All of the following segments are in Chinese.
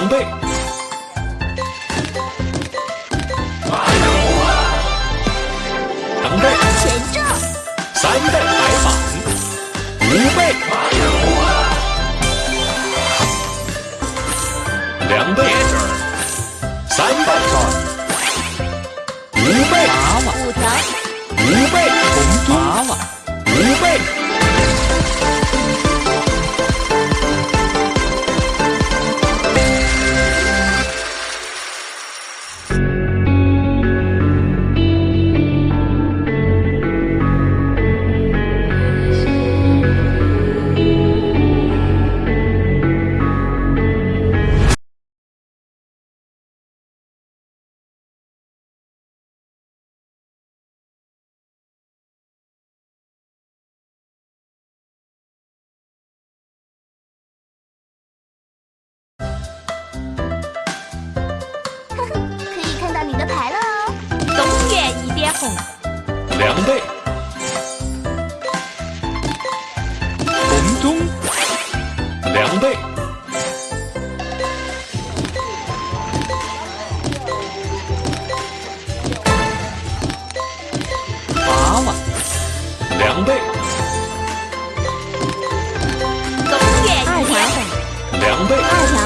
两倍，两倍，前正，三倍，白板，五倍，两倍，三倍，五倍，娃娃，两倍，红中两倍，娃娃，两倍，东园一点红，两倍，二条，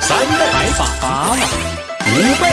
三倍，白板娃娃，五倍，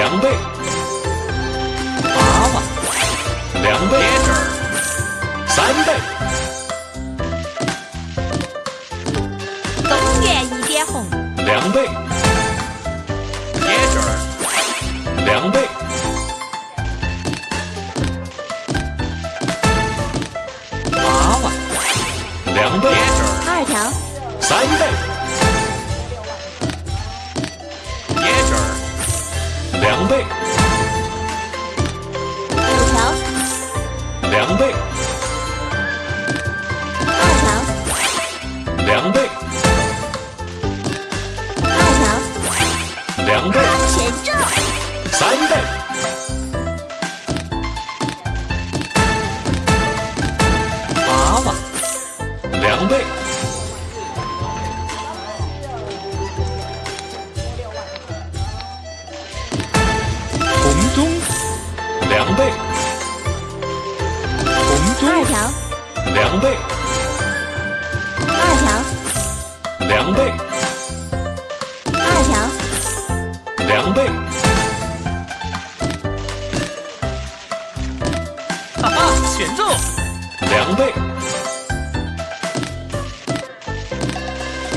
两倍，娃娃，两倍，三倍，东园一点红，两倍，椰汁儿，两倍，条，两倍，二条，两倍，二条，两倍，哈哈，选中，两倍，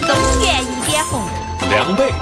东园一点红，两倍，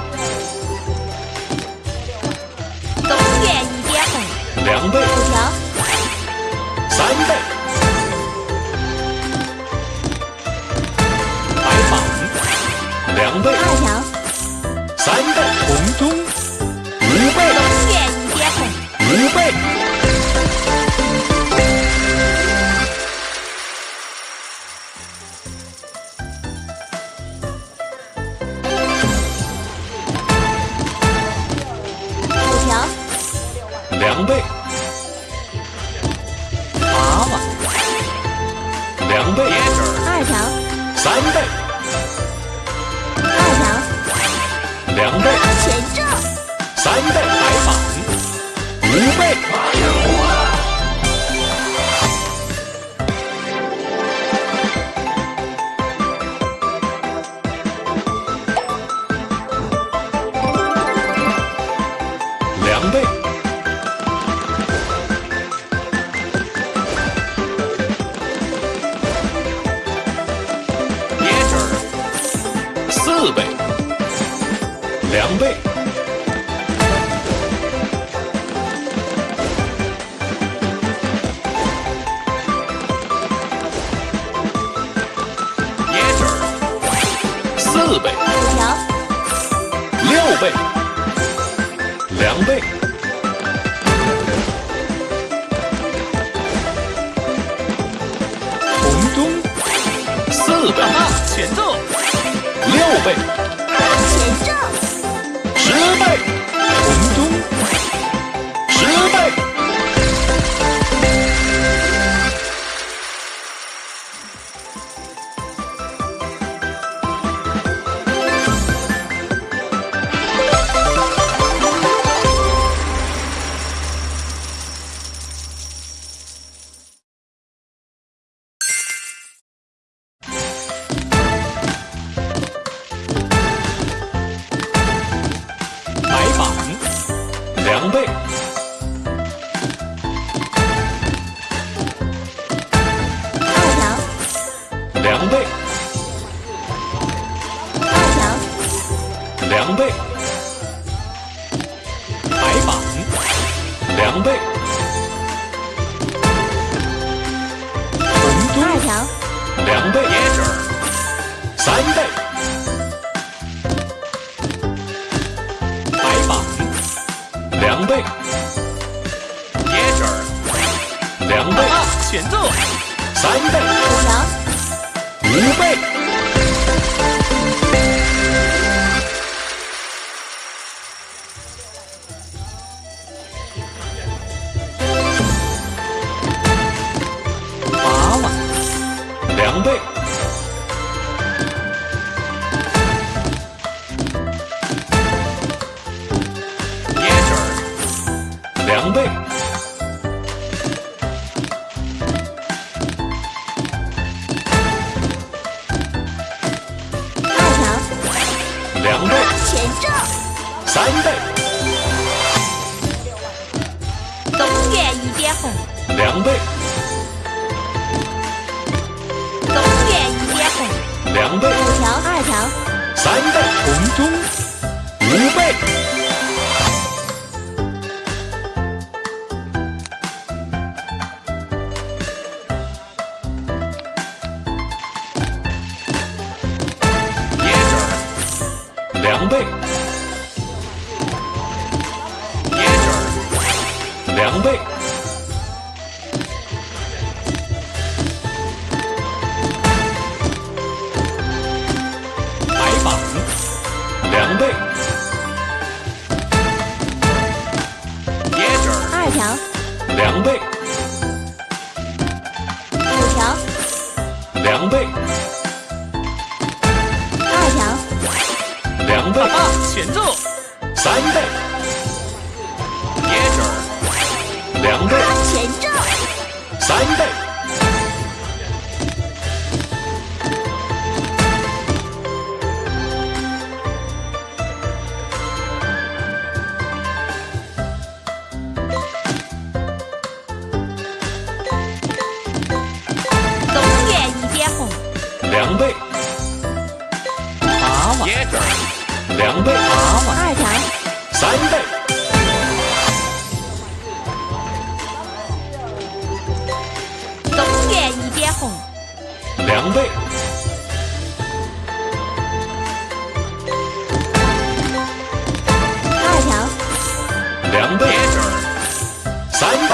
三倍，倍，两倍，红中，四倍，啊，前奏，六倍，两倍，白板，两倍，红中，二条，两倍，三倍，白板，两倍，接着两倍，啊，前奏，三倍，五条，五倍。两倍，东园一点红，两倍，五条，二条，三倍，红中，五倍。接着两倍，两倍，二条，两倍，三倍，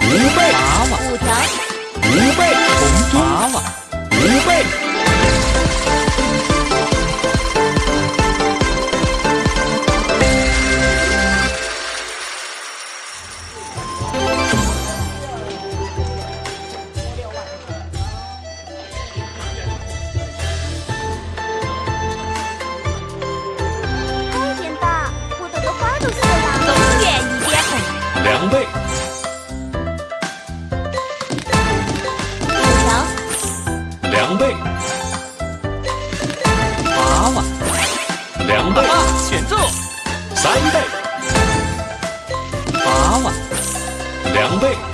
五倍，五条，五倍，红中，八万，五倍，倍五条两倍。八万两倍。选中。三倍。八万两倍。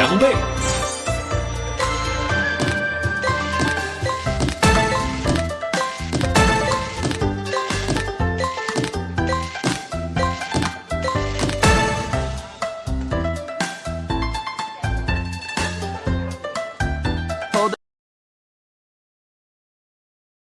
条，